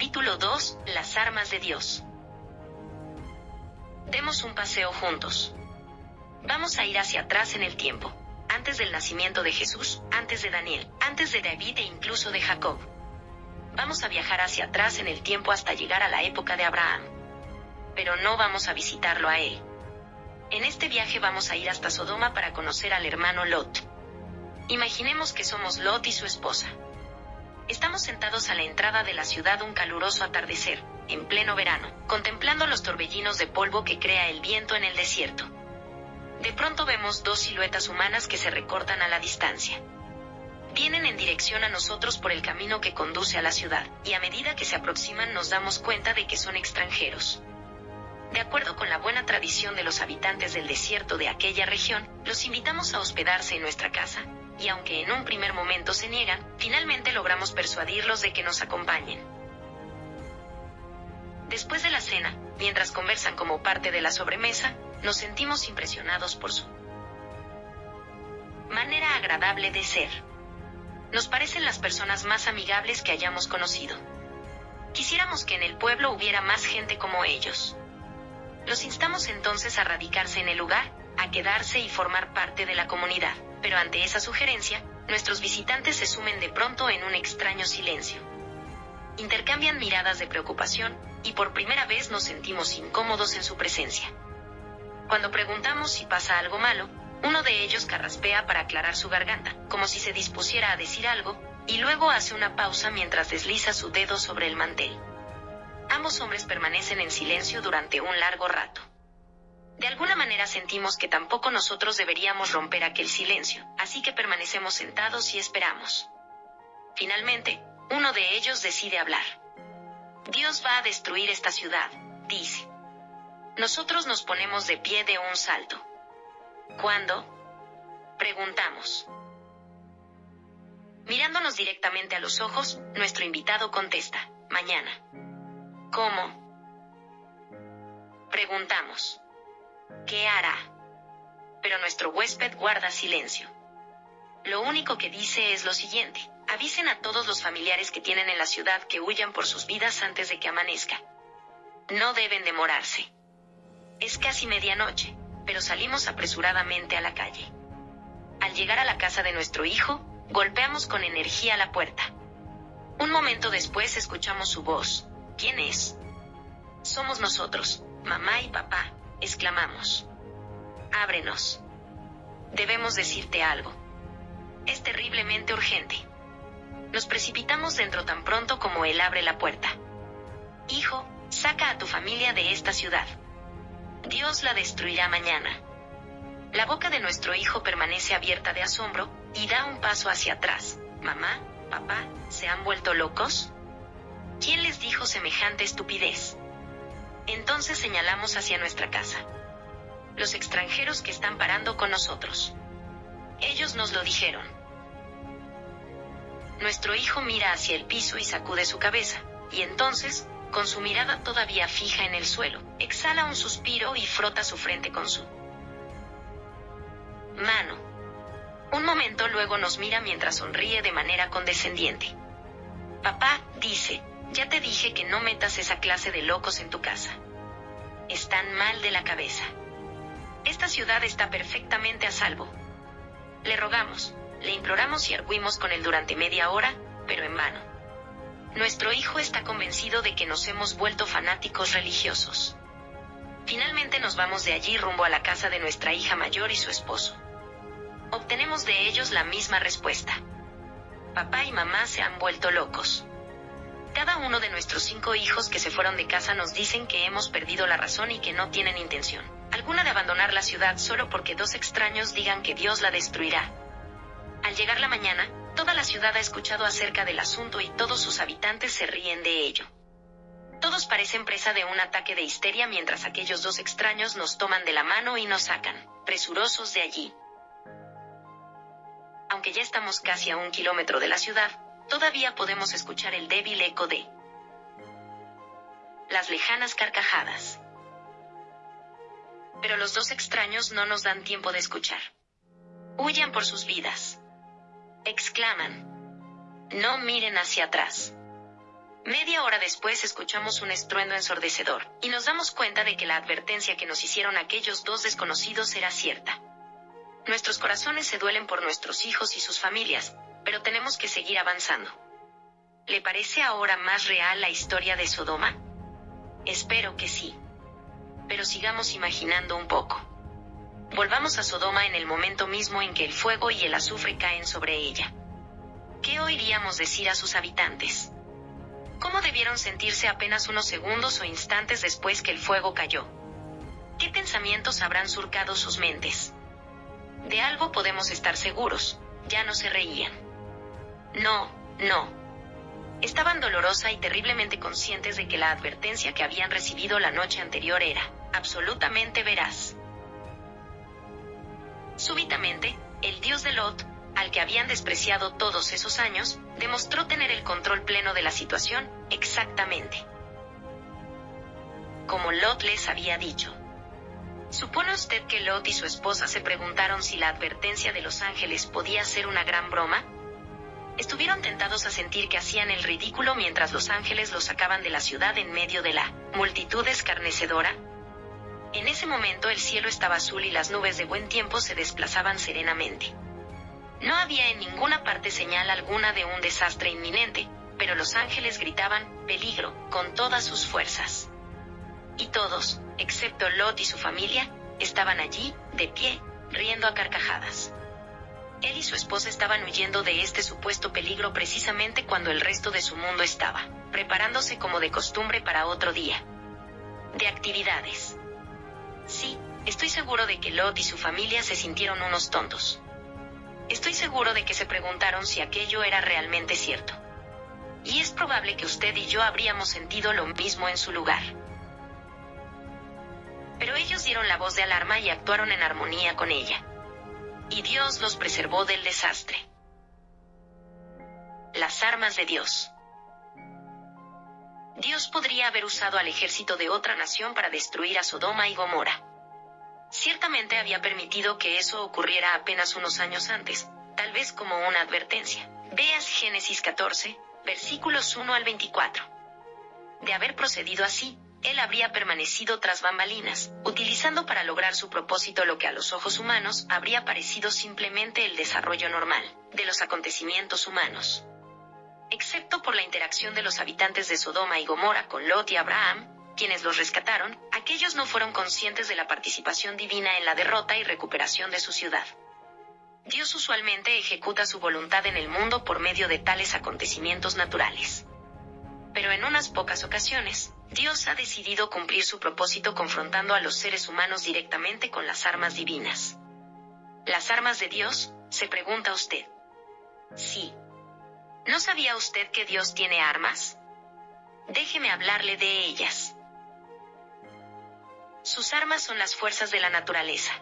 Capítulo 2. Las armas de Dios. Demos un paseo juntos. Vamos a ir hacia atrás en el tiempo, antes del nacimiento de Jesús, antes de Daniel, antes de David e incluso de Jacob. Vamos a viajar hacia atrás en el tiempo hasta llegar a la época de Abraham. Pero no vamos a visitarlo a él. En este viaje vamos a ir hasta Sodoma para conocer al hermano Lot. Imaginemos que somos Lot y su esposa. Sentados a la entrada de la ciudad un caluroso atardecer, en pleno verano, contemplando los torbellinos de polvo que crea el viento en el desierto. De pronto vemos dos siluetas humanas que se recortan a la distancia. Vienen en dirección a nosotros por el camino que conduce a la ciudad, y a medida que se aproximan nos damos cuenta de que son extranjeros. De acuerdo con la buena tradición de los habitantes del desierto de aquella región, los invitamos a hospedarse en nuestra casa, y aunque en un primer momento se niegan, finalmente logramos persuadirlos de que nos acompañen. Después de la cena, mientras conversan como parte de la sobremesa, nos sentimos impresionados por su manera agradable de ser. Nos parecen las personas más amigables que hayamos conocido. Quisiéramos que en el pueblo hubiera más gente como ellos. Los instamos entonces a radicarse en el lugar, a quedarse y formar parte de la comunidad pero ante esa sugerencia, nuestros visitantes se sumen de pronto en un extraño silencio. Intercambian miradas de preocupación, y por primera vez nos sentimos incómodos en su presencia. Cuando preguntamos si pasa algo malo, uno de ellos carraspea para aclarar su garganta, como si se dispusiera a decir algo, y luego hace una pausa mientras desliza su dedo sobre el mantel. Ambos hombres permanecen en silencio durante un largo rato. De alguna manera sentimos que tampoco nosotros deberíamos romper aquel silencio, así que permanecemos sentados y esperamos. Finalmente, uno de ellos decide hablar. Dios va a destruir esta ciudad, dice. Nosotros nos ponemos de pie de un salto. ¿Cuándo? Preguntamos. Mirándonos directamente a los ojos, nuestro invitado contesta, mañana. ¿Cómo? Preguntamos. ¿Qué hará? Pero nuestro huésped guarda silencio. Lo único que dice es lo siguiente. Avisen a todos los familiares que tienen en la ciudad que huyan por sus vidas antes de que amanezca. No deben demorarse. Es casi medianoche, pero salimos apresuradamente a la calle. Al llegar a la casa de nuestro hijo, golpeamos con energía la puerta. Un momento después escuchamos su voz. ¿Quién es? Somos nosotros, mamá y papá, exclamamos. Ábrenos. Debemos decirte algo. Es terriblemente urgente. Nos precipitamos dentro tan pronto como él abre la puerta. Hijo, saca a tu familia de esta ciudad. Dios la destruirá mañana. La boca de nuestro hijo permanece abierta de asombro, y da un paso hacia atrás. Mamá, papá, ¿se han vuelto locos? ¿Quién les dijo semejante estupidez? Entonces señalamos hacia nuestra casa. Los extranjeros que están parando con nosotros. Ellos nos lo dijeron. Nuestro hijo mira hacia el piso y sacude su cabeza, y entonces, con su mirada todavía fija en el suelo, exhala un suspiro y frota su frente con su mano. Un momento luego nos mira mientras sonríe de manera condescendiente. Papá, dice, ya te dije que no metas esa clase de locos en tu casa. Están mal de la cabeza. Esta ciudad está perfectamente a salvo. Le rogamos, le imploramos y arguimos con él durante media hora, pero en vano. Nuestro hijo está convencido de que nos hemos vuelto fanáticos religiosos. Finalmente nos vamos de allí rumbo a la casa de nuestra hija mayor y su esposo. Obtenemos de ellos la misma respuesta. Papá y mamá se han vuelto locos. Cada uno de nuestros cinco hijos que se fueron de casa nos dicen que hemos perdido la razón y que no tienen intención alguna de abandonar la ciudad solo porque dos extraños digan que Dios la destruirá. Al llegar la mañana, toda la ciudad ha escuchado acerca del asunto y todos sus habitantes se ríen de ello. Todos parecen presa de un ataque de histeria mientras aquellos dos extraños nos toman de la mano y nos sacan, presurosos de allí. Aunque ya estamos casi a un kilómetro de la ciudad, todavía podemos escuchar el débil eco de las lejanas carcajadas. Pero los dos extraños no nos dan tiempo de escuchar. Huyan por sus vidas. Exclaman. No miren hacia atrás. Media hora después escuchamos un estruendo ensordecedor, y nos damos cuenta de que la advertencia que nos hicieron aquellos dos desconocidos era cierta. Nuestros corazones se duelen por nuestros hijos y sus familias, pero tenemos que seguir avanzando. ¿Le parece ahora más real la historia de Sodoma? Espero que sí. Pero sigamos imaginando un poco. Volvamos a Sodoma en el momento mismo en que el fuego y el azufre caen sobre ella. ¿Qué oiríamos decir a sus habitantes? ¿Cómo debieron sentirse apenas unos segundos o instantes después que el fuego cayó? ¿Qué pensamientos habrán surcado sus mentes? De algo podemos estar seguros, ya no se reían. No, no. Estaban dolorosa y terriblemente conscientes de que la advertencia que habían recibido la noche anterior era, absolutamente veraz. Súbitamente, el dios de Lot, al que habían despreciado todos esos años, demostró tener el control pleno de la situación, exactamente. Como Lot les había dicho. ¿Supone usted que Lot y su esposa se preguntaron si la advertencia de los ángeles podía ser una gran broma? Estuvieron tentados a sentir que hacían el ridículo mientras los ángeles los sacaban de la ciudad en medio de la multitud escarnecedora. En ese momento el cielo estaba azul y las nubes de buen tiempo se desplazaban serenamente. No había en ninguna parte señal alguna de un desastre inminente, pero los ángeles gritaban, peligro, con todas sus fuerzas. Y todos, excepto Lot y su familia, estaban allí, de pie, riendo a carcajadas. Él y su esposa estaban huyendo de este supuesto peligro precisamente cuando el resto de su mundo estaba, preparándose como de costumbre para otro día. De actividades. Sí, estoy seguro de que Lot y su familia se sintieron unos tontos. Estoy seguro de que se preguntaron si aquello era realmente cierto. Y es probable que usted y yo habríamos sentido lo mismo en su lugar. Pero ellos dieron la voz de alarma y actuaron en armonía con ella. Y Dios los preservó del desastre. Las armas de Dios. Dios podría haber usado al ejército de otra nación para destruir a Sodoma y Gomorra. Ciertamente había permitido que eso ocurriera apenas unos años antes, tal vez como una advertencia. Veas Génesis 14, versículos 1 al 24. De haber procedido así, él habría permanecido tras bambalinas, utilizando para lograr su propósito lo que a los ojos humanos habría parecido simplemente el desarrollo normal de los acontecimientos humanos. Excepto por la interacción de los habitantes de Sodoma y Gomorra con Lot y Abraham, quienes los rescataron, aquellos no fueron conscientes de la participación divina en la derrota y recuperación de su ciudad. Dios usualmente ejecuta su voluntad en el mundo por medio de tales acontecimientos naturales. Pero en unas pocas ocasiones, Dios ha decidido cumplir su propósito confrontando a los seres humanos directamente con las armas divinas. ¿Las armas de Dios? se pregunta usted. Sí. ¿No sabía usted que Dios tiene armas? Déjeme hablarle de ellas. Sus armas son las fuerzas de la naturaleza.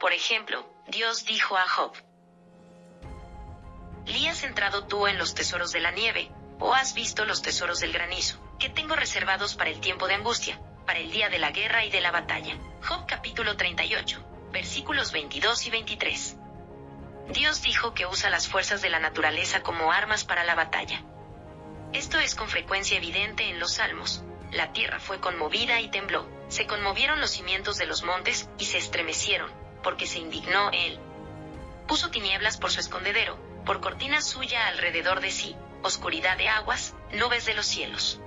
Por ejemplo, Dios dijo a Job, ¿Li has entrado tú en los tesoros de la nieve, o has visto los tesoros del granizo, que tengo reservados para el tiempo de angustia, para el día de la guerra y de la batalla? Job capítulo 38, versículos 22 y 23. Dios dijo que usa las fuerzas de la naturaleza como armas para la batalla. Esto es con frecuencia evidente en los salmos, la tierra fue conmovida y tembló, se conmovieron los cimientos de los montes, y se estremecieron, porque se indignó él. Puso tinieblas por su escondedero, por cortina suya alrededor de sí, oscuridad de aguas, nubes de los cielos.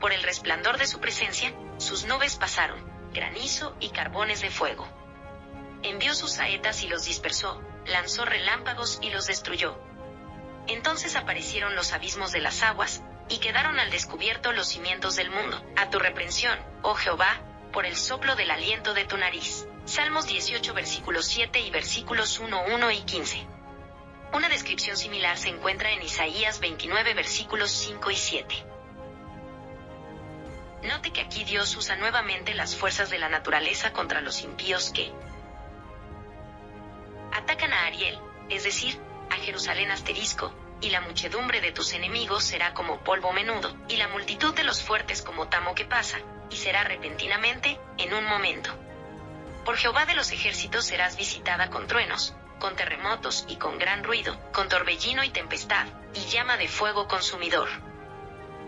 Por el resplandor de su presencia, sus nubes pasaron, granizo y carbones de fuego. Envió sus saetas y los dispersó, lanzó relámpagos y los destruyó. Entonces aparecieron los abismos de las aguas, y quedaron al descubierto los cimientos del mundo. A tu reprensión, oh Jehová, por el soplo del aliento de tu nariz. Salmos 18 versículos 7 y versículos 1, 1 y 15. Una descripción similar se encuentra en Isaías 29 versículos 5 y 7. Note que aquí Dios usa nuevamente las fuerzas de la naturaleza contra los impíos que atacan a Ariel, es decir, a Jerusalén asterisco, y la muchedumbre de tus enemigos será como polvo menudo, y la multitud de los fuertes como tamo que pasa, y será repentinamente, en un momento. Por Jehová de los ejércitos serás visitada con truenos, con terremotos y con gran ruido, con torbellino y tempestad, y llama de fuego consumidor.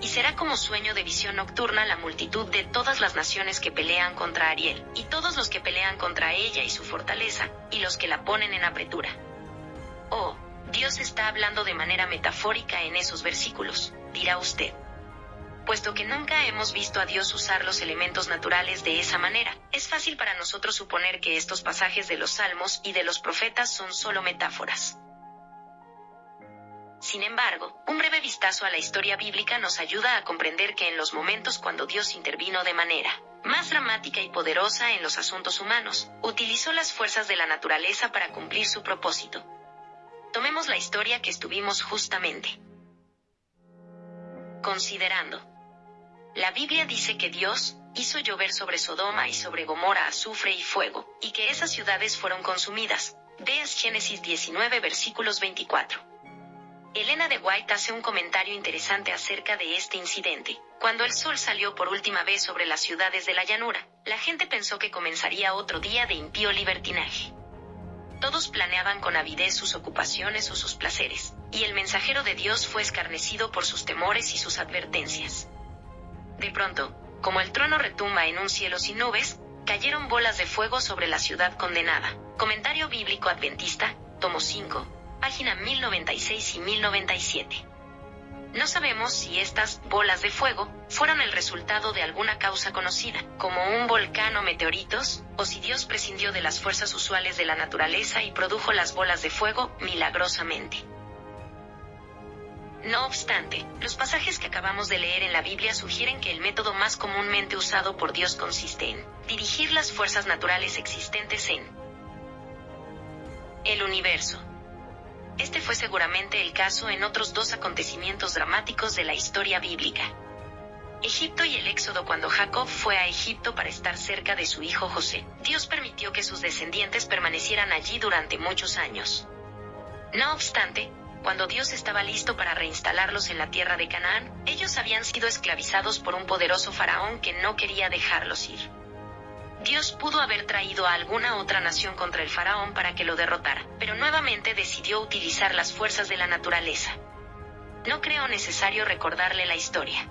Y será como sueño de visión nocturna la multitud de todas las naciones que pelean contra Ariel, y todos los que pelean contra ella y su fortaleza, y los que la ponen en apretura. Oh, Dios está hablando de manera metafórica en esos versículos, dirá usted. Puesto que nunca hemos visto a Dios usar los elementos naturales de esa manera, es fácil para nosotros suponer que estos pasajes de los salmos y de los profetas son solo metáforas. Sin embargo, un breve vistazo a la historia bíblica nos ayuda a comprender que en los momentos cuando Dios intervino de manera más dramática y poderosa en los asuntos humanos, utilizó las fuerzas de la naturaleza para cumplir su propósito. Tomemos la historia que estuvimos justamente considerando. La Biblia dice que Dios hizo llover sobre Sodoma y sobre Gomorra azufre y fuego, y que esas ciudades fueron consumidas. Veas Génesis 19 versículos 24. Elena de White hace un comentario interesante acerca de este incidente. Cuando el sol salió por última vez sobre las ciudades de la llanura, la gente pensó que comenzaría otro día de impío libertinaje. Todos planeaban con avidez sus ocupaciones o sus placeres, y el mensajero de Dios fue escarnecido por sus temores y sus advertencias. De pronto, como el trueno retumba en un cielo sin nubes, cayeron bolas de fuego sobre la ciudad condenada. Comentario bíblico adventista, tomo 5, página 1096 y 1097. No sabemos si estas bolas de fuego fueron el resultado de alguna causa conocida, como un volcán o meteoritos, o si Dios prescindió de las fuerzas usuales de la naturaleza y produjo las bolas de fuego milagrosamente. No obstante, los pasajes que acabamos de leer en la Biblia sugieren que el método más comúnmente usado por Dios consiste en dirigir las fuerzas naturales existentes en el universo. Este fue seguramente el caso en otros dos acontecimientos dramáticos de la historia bíblica. Egipto y el éxodo cuando Jacob fue a Egipto para estar cerca de su hijo José. Dios permitió que sus descendientes permanecieran allí durante muchos años. No obstante, cuando Dios estaba listo para reinstalarlos en la tierra de Canaán, ellos habían sido esclavizados por un poderoso faraón que no quería dejarlos ir. Dios pudo haber traído a alguna otra nación contra el faraón para que lo derrotara, pero nuevamente decidió utilizar las fuerzas de la naturaleza. No creo necesario recordarle la historia.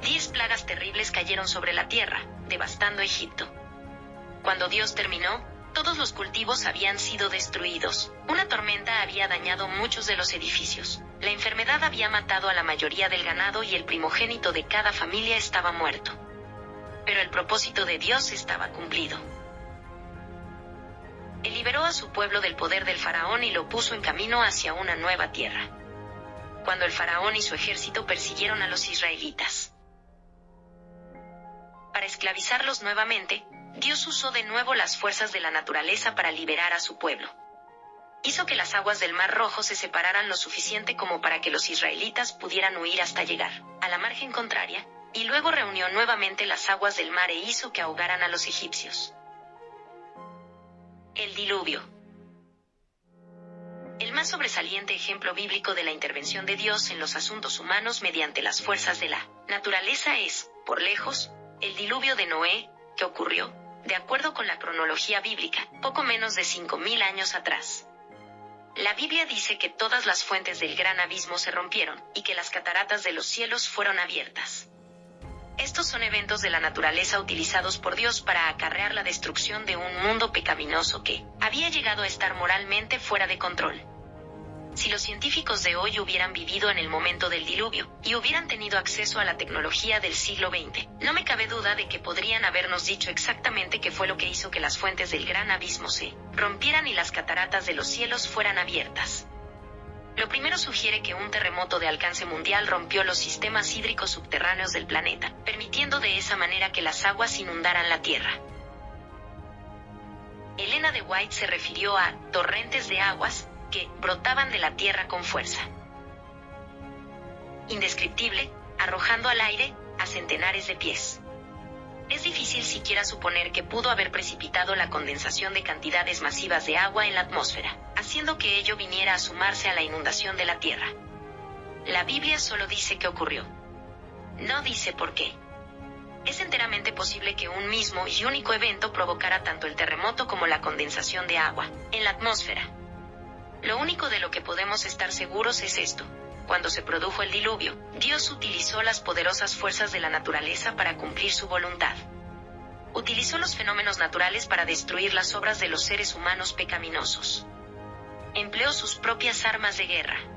Diez plagas terribles cayeron sobre la tierra, devastando Egipto. Cuando Dios terminó, todos los cultivos habían sido destruidos. Una tormenta había dañado muchos de los edificios. La enfermedad había matado a la mayoría del ganado y el primogénito de cada familia estaba muerto pero el propósito de Dios estaba cumplido. Él liberó a su pueblo del poder del faraón y lo puso en camino hacia una nueva tierra. Cuando el faraón y su ejército persiguieron a los israelitas. Para esclavizarlos nuevamente, Dios usó de nuevo las fuerzas de la naturaleza para liberar a su pueblo. Hizo que las aguas del Mar Rojo se separaran lo suficiente como para que los israelitas pudieran huir hasta llegar a la margen contraria, y luego reunió nuevamente las aguas del mar e hizo que ahogaran a los egipcios. El diluvio. El más sobresaliente ejemplo bíblico de la intervención de Dios en los asuntos humanos mediante las fuerzas de la naturaleza es, por lejos, el diluvio de Noé, que ocurrió, de acuerdo con la cronología bíblica, poco menos de 5.000 años atrás. La Biblia dice que todas las fuentes del gran abismo se rompieron, y que las cataratas de los cielos fueron abiertas. Estos son eventos de la naturaleza utilizados por Dios para acarrear la destrucción de un mundo pecaminoso que había llegado a estar moralmente fuera de control. Si los científicos de hoy hubieran vivido en el momento del diluvio y hubieran tenido acceso a la tecnología del siglo XX, no me cabe duda de que podrían habernos dicho exactamente qué fue lo que hizo que las fuentes del gran abismo se rompieran y las cataratas de los cielos fueran abiertas. Lo primero sugiere que un terremoto de alcance mundial rompió los sistemas hídricos subterráneos del planeta, permitiendo de esa manera que las aguas inundaran la Tierra. Elena de White se refirió a torrentes de aguas que brotaban de la Tierra con fuerza. Indescriptible, arrojando al aire a centenares de pies. Es difícil siquiera suponer que pudo haber precipitado la condensación de cantidades masivas de agua en la atmósfera, haciendo que ello viniera a sumarse a la inundación de la Tierra. La Biblia solo dice que ocurrió. No dice por qué. Es enteramente posible que un mismo y único evento provocara tanto el terremoto como la condensación de agua en la atmósfera. Lo único de lo que podemos estar seguros es esto. cuando se produjo el diluvio, Dios utilizó las poderosas fuerzas de la naturaleza para cumplir su voluntad. Utilizó los fenómenos naturales para destruir las obras de los seres humanos pecaminosos. Empleó sus propias armas de guerra.